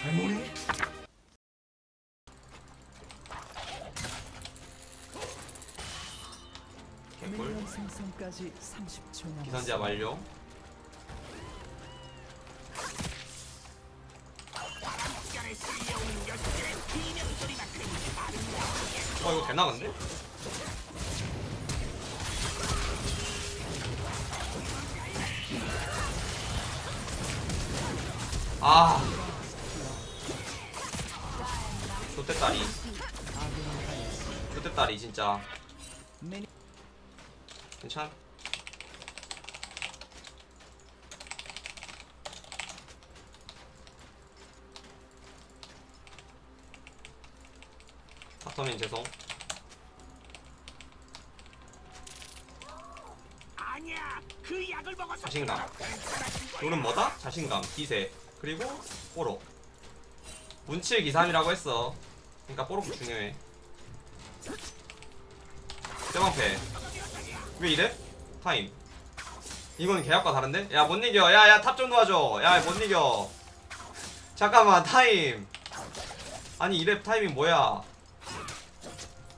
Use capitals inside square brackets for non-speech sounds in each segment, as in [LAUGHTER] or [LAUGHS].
살모네. 개꿀. 생성까지 30초 남았습니다. 기선제압 완료. 어 이거 되나 근데? 아. 좋댔다리 좋댔다리 진짜. 괜찮? 바텀인 죄송. 아니야 그 약을 먹어서 자신감. 롤은 뭐다? 자신감, 기세 그리고 뽀록 운칠기삼이라고 했어. 그러니까 뽀록도 중요해. 뼈방패. 왜 이래? 타임. 이건 계약과 다른데? 야 못 이겨. 야야 top 좀 도와줘. 야 못 이겨. 잠깐만 타임. 아니 2렙 타이밍 뭐야?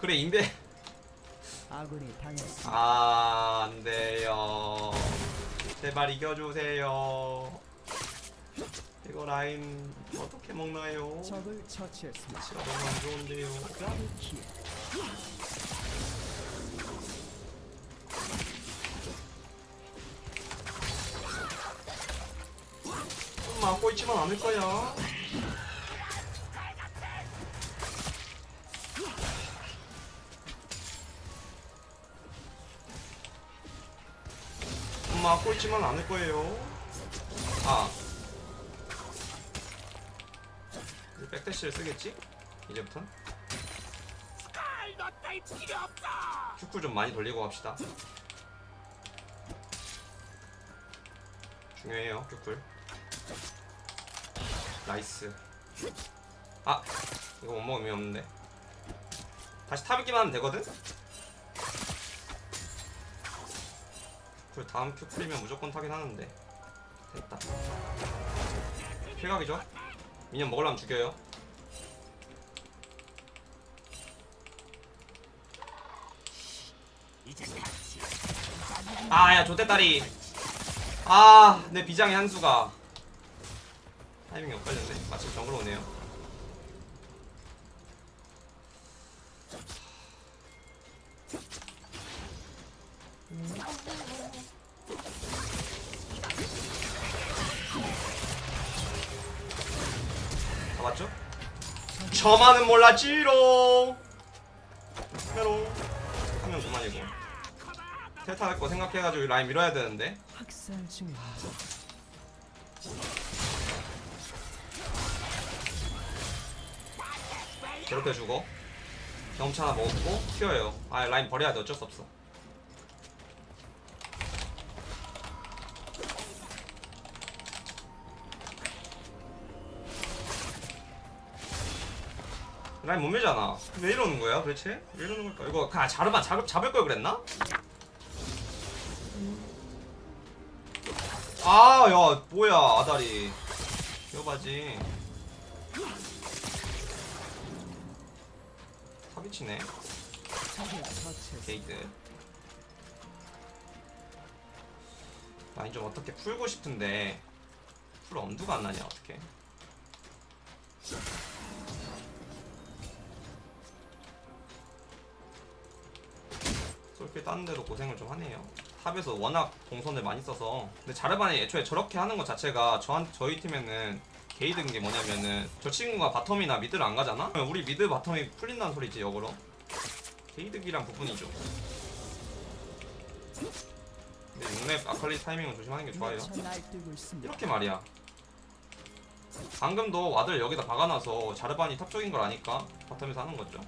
그래 인베. 아, 안 돼요. 제발 이겨주세요. 이거 라인 어떻게 먹나요? 적을 처치했습니다. 진짜 너무 안 좋은데요. 좀 막고 있지만 않을 거야. 좀 막고 있지만 않을 거예요. 아. 이제 back dash를 쓰겠지? 이제부터 Q쿨 좀 많이 돌리고 갑시다. 중요해요, Q쿨. nice. 아, 이거 못 먹으면 없는데. 다시 타기만 하면 되거든? 큐쿨 다음 큐쿨이면 무조건 타긴 하는데. 됐다. 필각이죠? 미니언 먹으려면 죽여요. 아야 조대다리. 아 내 비장의 한수가. 타이밍이 엇갈렸네. 마침 정글 오네요. 잡 았죠? 저만은 몰랐지롱. 메롱. 한명 그만이고 텔타 할거 생각해가지고 이 라인 밀어야 되는데. 중입니다. 괴롭혀주고. 경험치 하나 먹었고 튀어요. 아 라인 버려야 돼. 어쩔 수 없어 라인 못 밀잖아 왜 이러는 거야 도대체? 왜 이러는 걸까? 이거 그냥 자르만 잡, 잡을 걸 그랬나? 아 야 뭐야 아다리 여바지 처치했습니다. 게이드 라인 좀 어떻게 풀고 싶은데 풀 엄두가 안 나냐 어떻게 솔킬 따는 데도 고생을 좀 하네요 top에서 워낙 동선을 많이 써서 근데 자르반이 애초에 저렇게 하는 것 자체가 저한, 저희 팀에는 게이득인 게 뭐냐면은 저 친구가 bottom이나 mid를 안 가잖아? 우리 mid bottom이 풀린다는 소리지 역으로 게이득이란 부분이죠. 근데 6렙 아칼리 타이밍은 조심하는 게 좋아요. 있습니다. 이렇게 말이야. 방금도 ward를 여기다 박아놔서 자르반이 top 쪽인 걸 아니까 bottom에서 하는 거죠.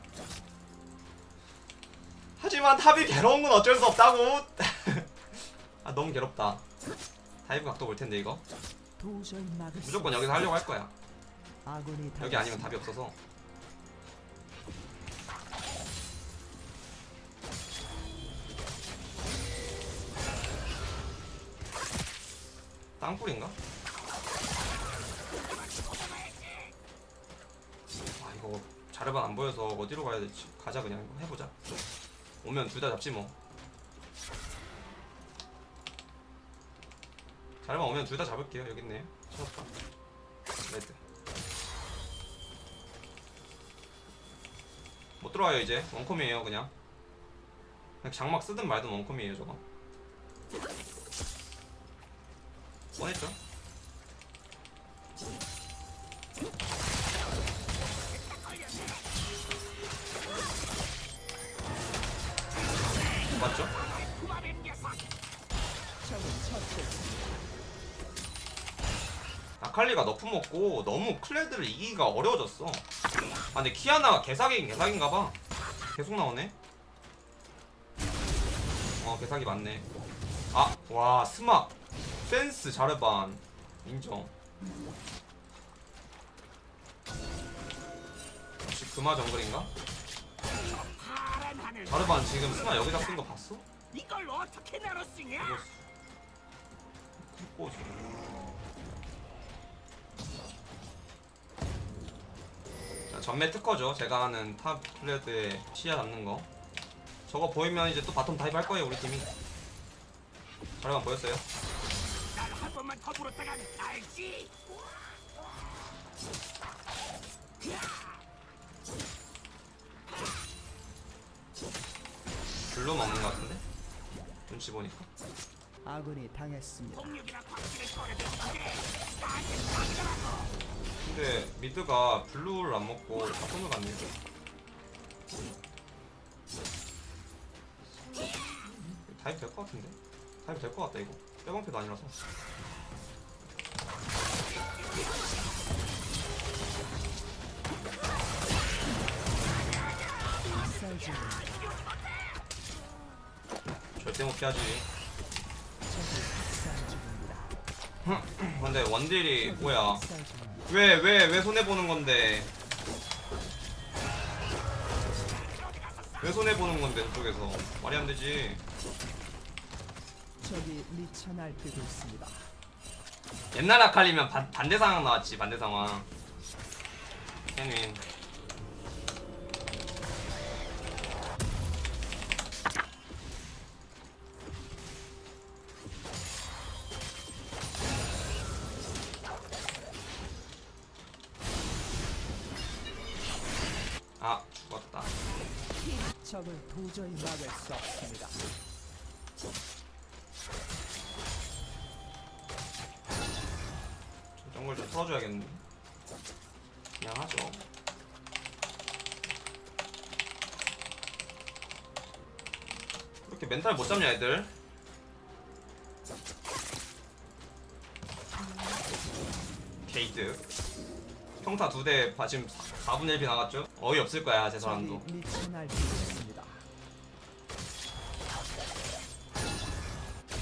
하지만 top이 괴로운 건 어쩔 수 없다고. [LAUGHS] 아 너무 괴롭다. dive 각도 볼 텐데 이거 무조건 여기서 하려고 할 거야. 여기 아니면. 답이 없어서. 땅굴인가? 아 이거 자르반 안 보여서 어디로 가야 될지 가자 그냥 해보자 오면 둘 다 잡지 뭐. 자르반 오면 둘 다 잡을게요. 여기 있네요 찾았다 레드. 못 들어와요 이제. 원컴이에요 그냥. 그냥 장막 쓰든 말든 원컴이에요 저거? 맞죠? 먹고 너무 클레드를 이기기가 어려워졌어. 아 근데 키아나가 개사기긴 개사기인가봐. 계속 나오네. 어 개사기 맞네. 아 와 스마 센스 자르반. 인정. 역시 금화 정글인가? 자르반 지금 스마 여기다 쓴 거 봤어? 이걸 어떻게? 이거 전매 특허죠. 제가 하는 top 클레드의 시야 잡는 거. 저거 보이면 이제 또 bottom dive 할 거예요, 우리 팀이. 자르반 보였어요? 날한 번만 더 물었다간 알지? blue 먹는 거 같은데? 눈치 보니까. 아군이 당했습니다. 근데 mid가 blue를 안 먹고 bottom을 갔네요. dive 될것 같은데? dive 될것 같다 이거. 뼈방패도 아니라서. 절대 못 피하지. 근데 원딜이 뭐야? 왜 왜 왜 손해 보는 건데? 왜 손해 보는 건데 저쪽에서 말이 안 되지. 적이 미쳐 날뛰고 있습니다. 옛날 아칼리면 반, 반대 상황 나왔지 반대 상황. 케윈. 저 정글 좀 풀어줘야겠는데. 그냥 하죠. 그렇게 멘탈 못 잡냐 애들? 게이드. 평타 두 대 지금 4분의 1비 나갔죠? 어이 없을 거야 제 사람도.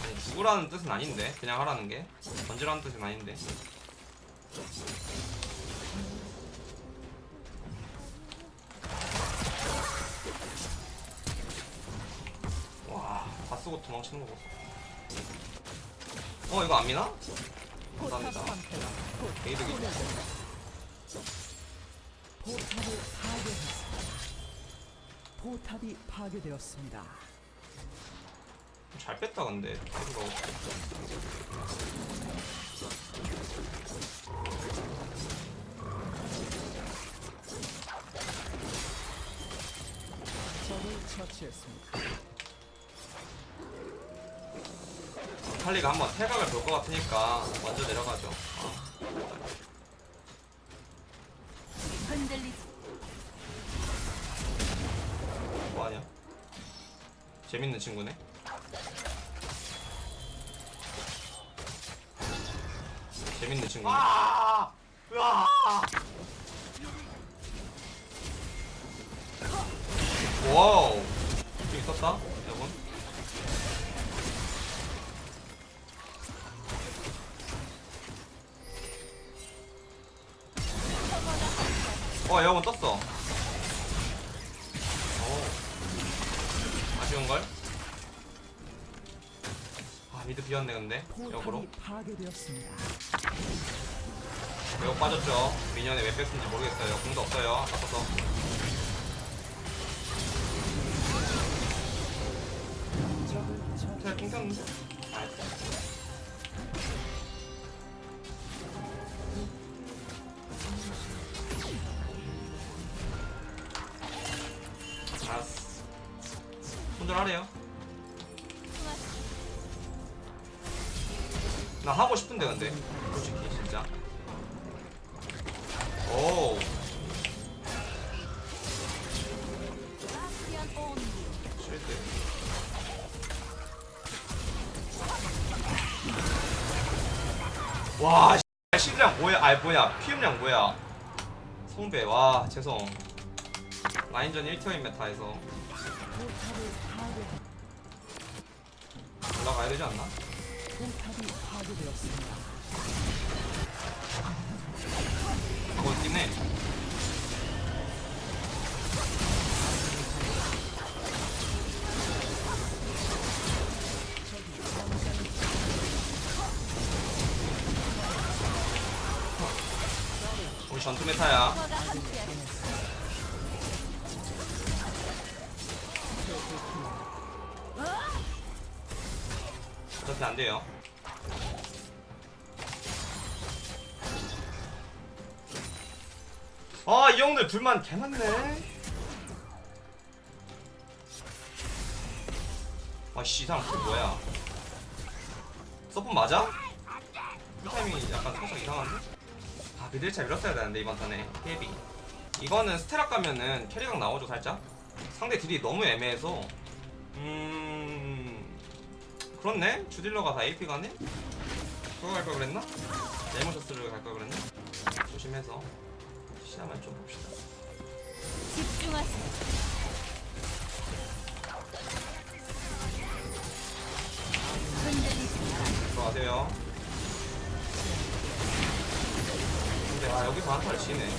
아니 죽으라는 뜻은 아닌데 그냥 하라는 게 던지라는 뜻은 아닌데. 와, 다 쓰고 도망치는 거 보소. 어, 이거 안 미나? 감사합니다. 소멸됩니다. 포탑을 파괴했습니다. 포탑이 파괴되었습니다. 잘 뺐다 근데. 이거 처치했습니다. 칼리가 한번 태각을 볼 것 같으니까 먼저 내려가죠. 아, 흔들리지 뭐하냐? 재밌는 친구네. 재밌는 친구네. 아! 으 와우. 좀 있었다, 여러분. 어, 여러분 떴어. 오. 아쉬운걸? 아 mid 비었네 근데 역으로. 매우 빠졌죠 minion에 왜 뺐는지 모르겠어요 궁도 없어요 아까서 nice 알았어 손절하래요. 나 하고 싶은데 근데 와 씨, 실량 뭐야? 아 뭐야? 피음량 뭐야? 성배. 와 죄송. 라인전 1티어인 메타에서. 올라가야 되지 않나? 전투 메타야. 어차피 안 돼요. 아, 이 형들 불만 개 많네. 아, 씨, 이 사람 그 뭐야? 서폰 맞아? 풀타이밍이 약간 살짝 이상한데? 아, 미들차 밀었어야 되는데, 이번 턴에. 헤비. 이거는 스테락 가면은 캐리각 나오죠, 살짝? 상대 딜이 너무 애매해서. 음. 그렇네? 주딜러가 다 AP 가네? 그거 갈 걸 그랬나? 네모셔스를 갈 걸 그랬나? 조심해서 시야만 좀 봅시다 집중하세요. 들어가세요 아 여기서 한타를 지네.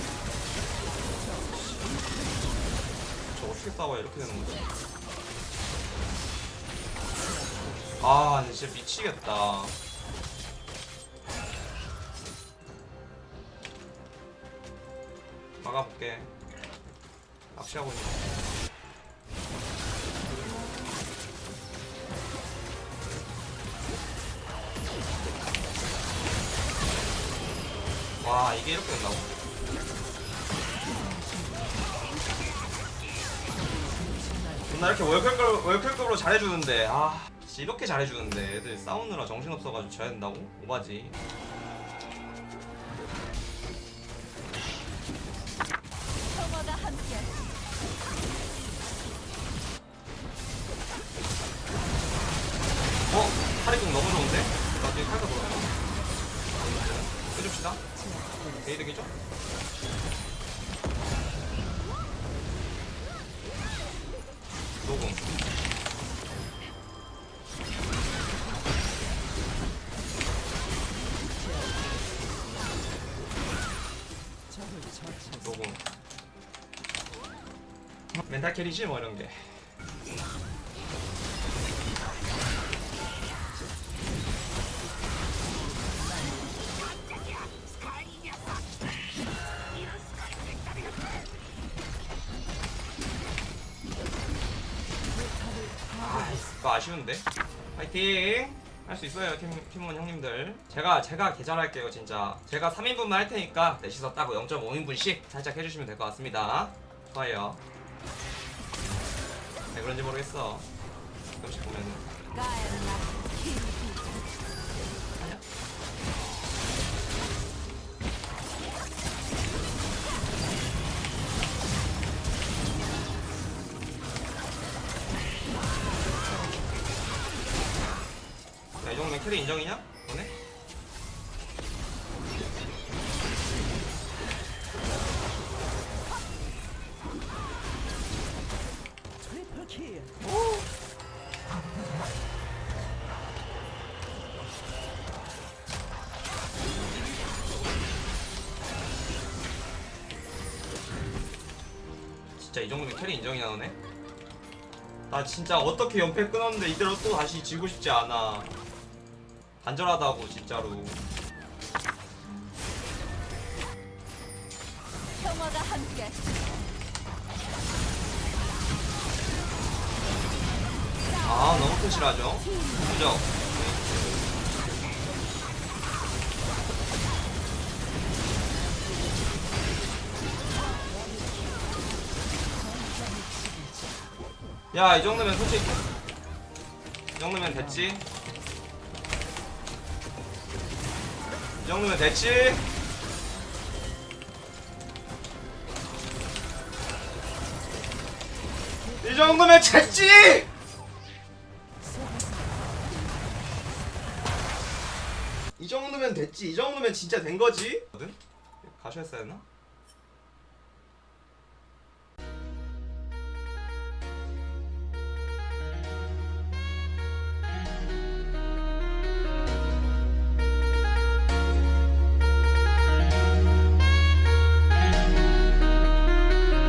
저 어떻게 싸워야 이렇게 되는 거지? 아 진짜 미치겠다. 막아볼게. 낚시하고 있네 와 이게 이렇게 된다고? 나 이렇게 월클급, 월클급으로 잘해주는데 아 이렇게 잘해주는데 애들 싸우느라 정신없어가지고 져야 된다고? 오바지 녹음 멘탈 캐리지 뭐 이런 게 아, 이거 아쉬운데. 파이팅! 할 수 있어요, 팀, 팀원 형님들. 제가, 제가 계절할게요, 진짜. 제가 3인분만 할 테니까, 넷이서 따고 0.5인분씩 살짝 해주시면 될 것 같습니다. 좋아요. 왜 그런지 모르겠어. 가끔씩 보면은. 캐리 인정이냐? 너네? 진짜 이 정도면 carry 인정이냐, 너네? 나 진짜 어떻게 연패 끊었는데 이대로 또 다시 지고 싶지 않아. 간절하다고 진짜로 평화가 함께하시. 아 너무 표실하죠 그죠? 야이 정도면 솔직히 이 정도면 됐지 이 정도면 됐지 이 정도면 됐지 이 정도면 됐지. 이 정도면 진짜 된 거지. 가셔야 했나?